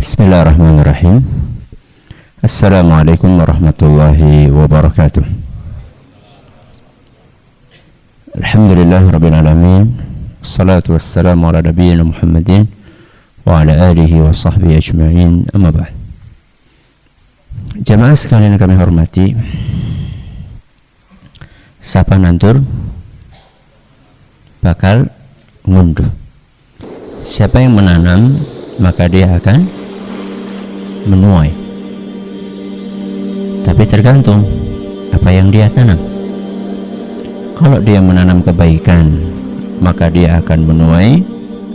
Bismillahirrahmanirrahim. Assalamualaikum warahmatullahi wabarakatuh. Alhamdulillah Rabbil Alamin. Salatu wassalamu ala nabiyina Muhammadin Wa ala alihi wa sahbihi ajma'in. Amma ba'd. Jamaah sekalian kami hormati Sapa nantur Bakal ngunduh. Siapa yang menanam Maka dia akan menuai. Tapi tergantung apa yang dia tanam. Kalau dia menanam kebaikan maka dia akan menuai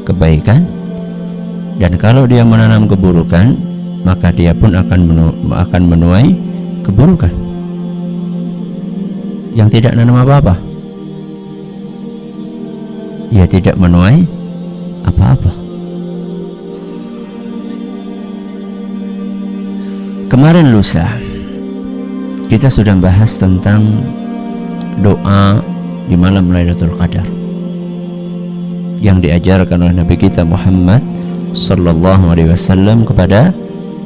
kebaikan. Dan kalau dia menanam keburukan maka dia pun akan menu akan menuai keburukan. Yang tidak menanam apa-apa. Ia tidak menuai apa-apa Kemarin lusa kita sudah bahas tentang doa di malam Lailatul Qadar yang diajarkan oleh Nabi kita Muhammad sallallahu alaihi wasallam kepada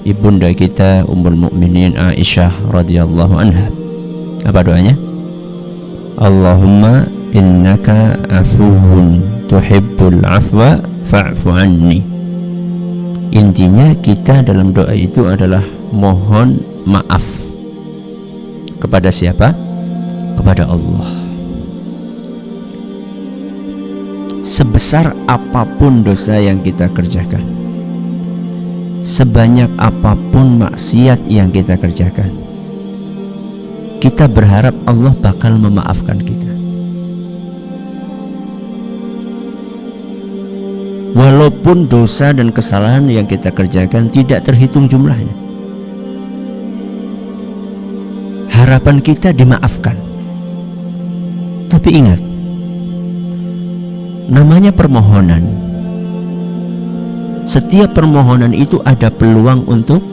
ibunda kita Ummul Mukminin Aisyah radhiyallahu anha. Apa doanya? Allahumma innaka afuwun tuhibbul afwa fa'fu anni. Intinya kita dalam doa itu adalah mohon maaf kepada siapa? Kepada Allah. Sebesar apa pun dosa yang kita kerjakan, sebanyak apa pun maksiat yang kita kerjakan, kita berharap Allah bakal memaafkan kita. Walaupun dosa dan kesalahan yang kita kerjakan tidak terhitung jumlahnya harapan kita dimaafkan. Tapi ingat namanya permohonan. Setiap permohonan itu ada peluang untuk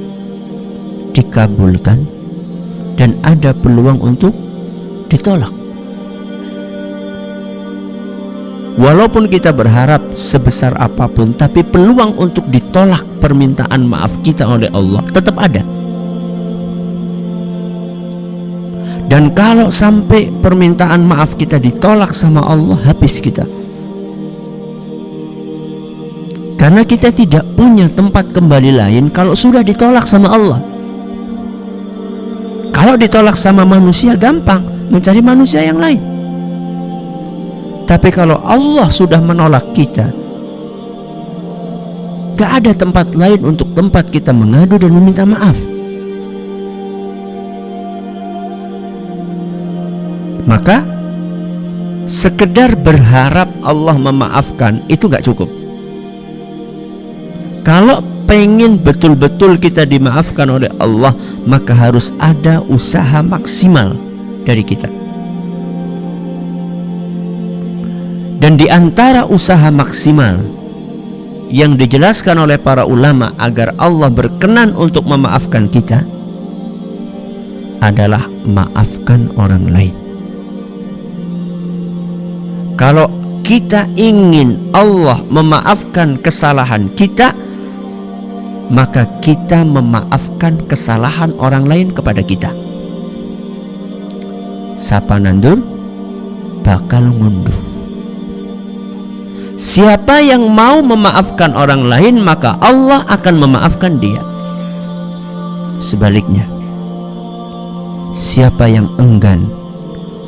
dikabulkan dan ada peluang untuk ditolak. Walaupun kita berharap sebesar apa pun tapi peluang untuk ditolak permintaan maaf kita oleh Allah tetap ada Dan kalau sampai permintaan maaf kita ditolak sama Allah, habis kita. Karena kita tidak punya tempat kembali lain kalau sudah ditolak sama Allah. Kalau ditolak sama manusia gampang, mencari manusia yang lain. Tapi kalau Allah sudah menolak kita, gak ada tempat lain untuk tempat kita mengadu dan meminta maaf. Maka sekedar berharap Allah memaafkan itu nggak cukup. Kalau pengen betul-betul kita dimaafkan oleh Allah maka harus ada usaha maksimal dari kita. Dan di antara usaha maksimal yang dijelaskan oleh para ulama agar Allah berkenan untuk memaafkan kita adalah maafkan orang lain kalau kita ingin Allah memaafkan kesalahan kita maka kita memaafkan kesalahan orang lain kepada kita. Sapa nandur bakal ngunduh Siapa yang mau memaafkan orang lain maka Allah akan memaafkan dia. Sebaliknya Siapa yang enggan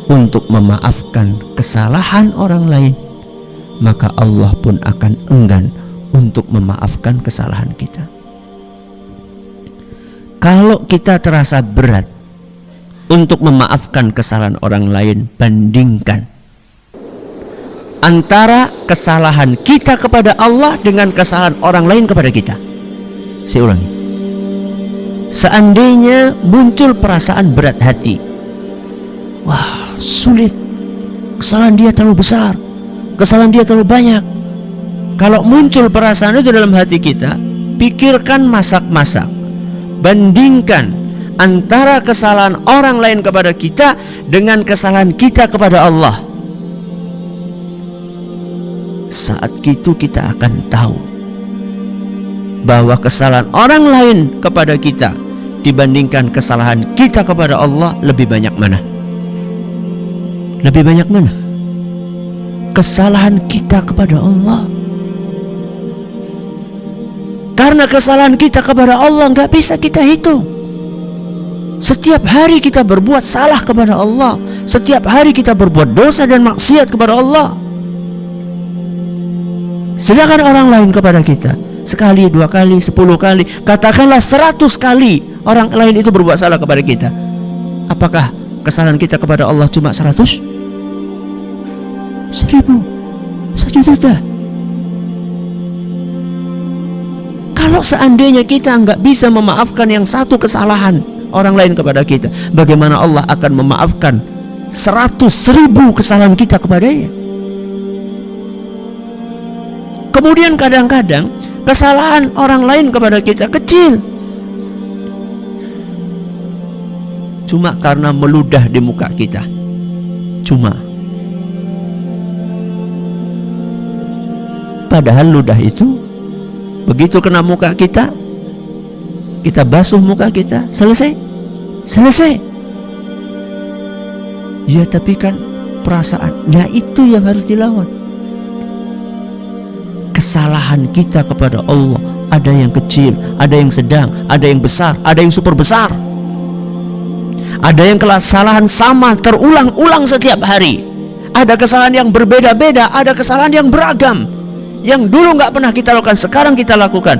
untuk memaafkan kesalahan orang lain maka Allah pun akan enggan untuk memaafkan kesalahan kita. Kalau kita terasa berat untuk memaafkan kesalahan orang lain bandingkan antara kesalahan kita kepada Allah dengan kesalahan orang lain kepada kita. Saya seandainya muncul perasaan berat hati sulit. Kesalahan dia terlalu besar. Kesalahan dia terlalu banyak. Kalau muncul perasaan itu dalam hati kita pikirkan masak-masak. Bandingkan antara kesalahan orang lain kepada kita dengan kesalahan kita kepada Allah. Saat itu kita akan tahu bahwa kesalahan orang lain kepada kita dibandingkan kesalahan kita kepada Allah lebih banyak mana? Lebih banyak mana? Kesalahan kita kepada Allah. Karena kesalahan kita kepada Allah nggak bisa kita hitung. Setiap hari kita berbuat salah kepada Allah. Setiap hari kita berbuat dosa dan maksiat kepada Allah. Sedangkan orang lain kepada kita sekali, dua kali, sepuluh kali, katakanlah seratus kali orang lain itu berbuat salah kepada kita. Apakah kesalahan kita kepada Allah cuma seratus? Seribu, satu juta. Kalau seandainya kita nggak bisa memaafkan yang satu kesalahan orang lain kepada kita, bagaimana Allah akan memaafkan seratus ribu kesalahan kita kepadanya? Kemudian kadang-kadang kesalahan orang lain kepada kita kecil cuma karena meludah di muka kita cuma padahal ludah itu begitu kena muka kita kita basuh muka kita selesai selesai ya tapi kan perasaan nah itu yang harus dilawan kesalahan kita kepada Allah ada yang kecil, ada yang sedang, ada yang besar, ada yang super besar. Ada yang kesalahan sama terulang-ulang setiap hari. Ada kesalahan yang berbeda-beda, ada kesalahan yang beragam. Yang dulu nggak pernah kita lakukan, sekarang kita lakukan.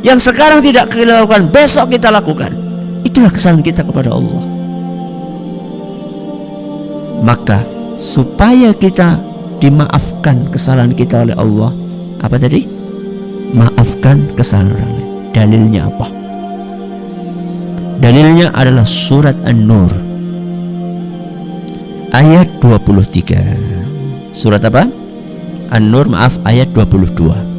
Yang sekarang tidak kita lakukan, besok kita lakukan. Itulah kesalahan kita kepada Allah. Maka supaya kita dimaafkan kesalahan kita oleh Allah apa tadi maafkan kesalahan orang lain dalilnya apa dalilnya adalah surat An-Nur ayat 23 surat apa An-Nur maaf ayat 22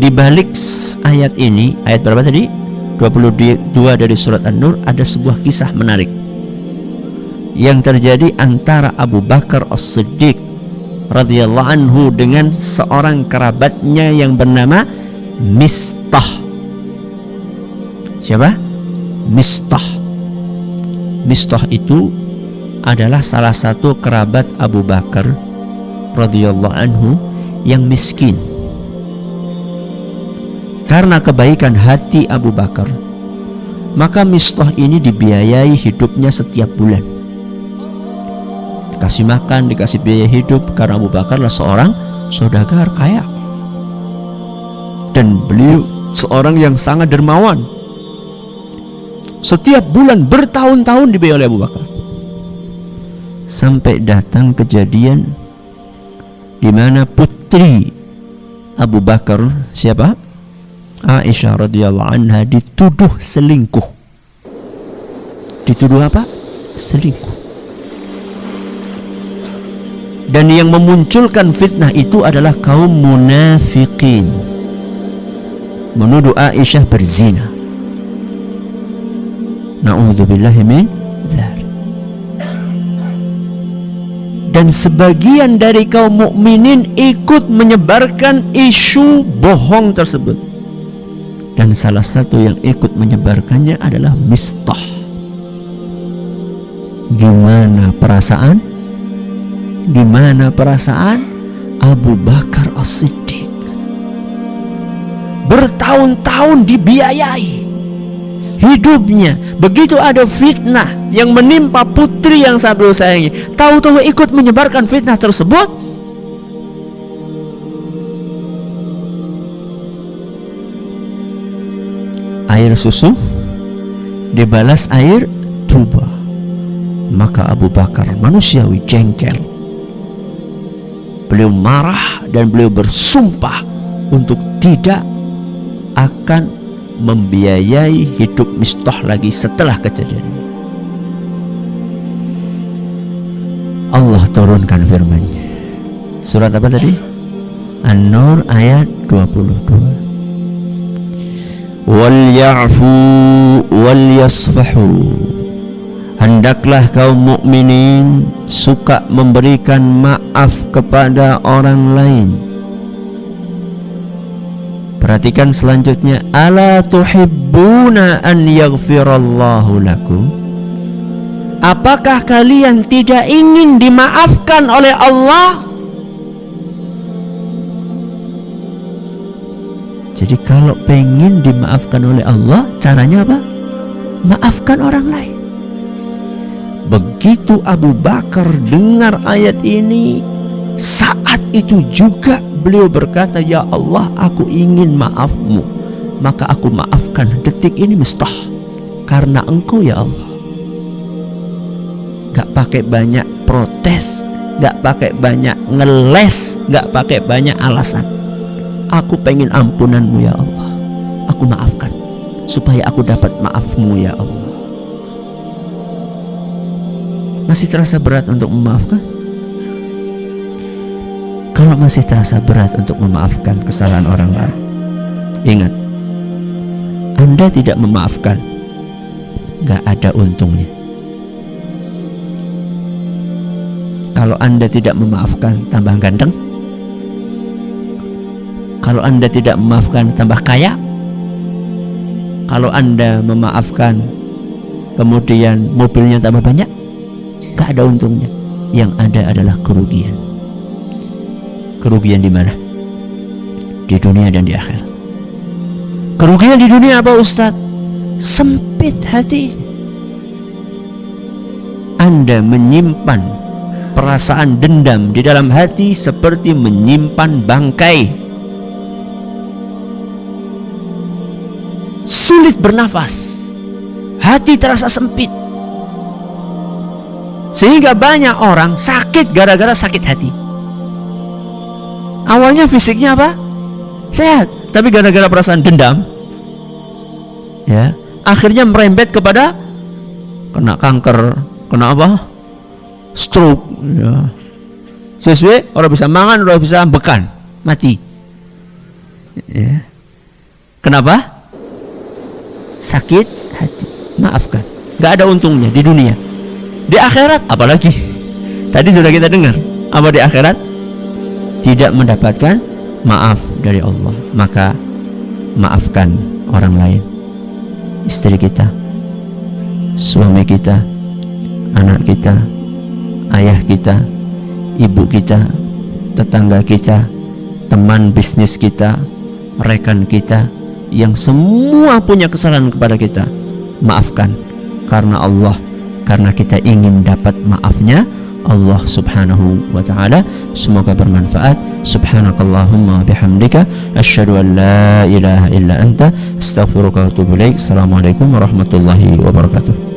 di balik ayat ini ayat berapa tadi 22 dari surat An-Nur ada sebuah kisah menarik yang terjadi antara Abu Bakar As-Siddiq radhiyallahu anhu dengan seorang kerabatnya yang bernama Mistah. Siapa? Mistah. Mistah itu adalah salah satu kerabat Abu Bakar radhiyallahu anhu yang miskin. Karena kebaikan hati Abu Bakar, maka Mistah ini dibiayai hidupnya setiap bulan dikasih makan, dikasih biaya hidup karena Abu Bakar adalah seorang saudagar kaya. Dan beliau seorang yang sangat dermawan. Setiap bulan bertahun-tahun dibiayai oleh Abu Bakar. Sampai datang kejadian di mana putri Abu Bakar siapa? Aisyah radhiyallahu anha dituduh selingkuh. Dituduh apa? Selingkuh dan yang memunculkan fitnah itu adalah kaum munafikin menuduh Aisyah berzina na'udzubillahi min dan sebagian dari kaum mukminin ikut menyebarkan isu bohong tersebut. Dan salah satu yang ikut menyebarkannya adalah Mistah. Gimana perasaan? Di mana perasaan? Abu Bakar As-Siddiq. Bertahun-tahun dibiayai hidupnya. Begitu ada fitnah yang menimpa putri yang beliau sayangi tahu-tahu ikut menyebarkan fitnah tersebut? Air susu dibalas air tuba. Maka Abu Bakar manusiawi jengkel. Beliau marah dan beliau bersumpah untuk tidak akan membiayai hidup Mistah lagi setelah kejadian. Allah turunkan firman-Nya. Surat apa tadi? An-Nur ayat 22. Wal ya'fu wal yasfahu hendaklah kaum mukminin suka memberikan maaf kepada orang lain Perhatikan selanjutnya Ala tuhibbuna an yaghfirallahu lakum Apakah kalian tidak ingin dimaafkan oleh Allah? Jadi kalau pengen dimaafkan oleh Allah Caranya apa? Maafkan orang lain Begitu Abu Bakar dengar ayat ini Saat itu juga beliau berkata Ya Allah aku ingin maafmu. Maka aku maafkan detik ini mustah. Karena engkau ya Allah. Gak pakai banyak protes Gak pakai banyak ngeles Gak pakai banyak alasan. Aku pengen ampunanmu ya Allah. Aku maafkan Supaya aku dapat maafmu ya Allah. Masih terasa berat untuk memaafkan? Kalau masih terasa berat untuk memaafkan kesalahan orang lain Ingat Anda tidak memaafkan Gak ada untungnya Kalau Anda tidak memaafkan tambah ganteng Kalau Anda tidak memaafkan tambah kaya Kalau Anda memaafkan Kemudian mobilnya tambah banyak Gak ada untungnya. Yang ada adalah kerugian. Kerugian di mana? Di dunia dan di akhir. Kerugian di dunia apa Ustadz? Sempit hati. Anda menyimpan perasaan dendam di dalam hati seperti menyimpan bangkai. Sulit bernafas. Hati terasa sempit sehingga banyak orang sakit gara-gara sakit hati. Awalnya fisiknya apa? Sehat, tapi gara-gara perasaan dendam ya, akhirnya merembet kepada kena kanker, kena apa? Stroke ya. Sesuai orang bisa mangan, orang bisa bekan, mati. Ya. Kenapa? Sakit hati. Maafkan. Gak ada untungnya di dunia. Di akhirat apalagi? Tadi sudah kita dengar. Apa di akhirat? Tidak mendapatkan maaf dari Allah. Maka maafkan orang lain. Istri kita, suami kita, anak kita, ayah kita, ibu kita, tetangga kita, teman bisnis kita, rekan kita yang semua punya kesalahan kepada kita. Maafkan karena Allah karena kita ingin dapat maafnya Allah subhanahu wa ta'ala semoga bermanfaat subhanakallahumma bihamdika asyhadu an la ilaha illa anta astaghfiruka wa atubu ilaik assalamualaikum warahmatullahi wabarakatuh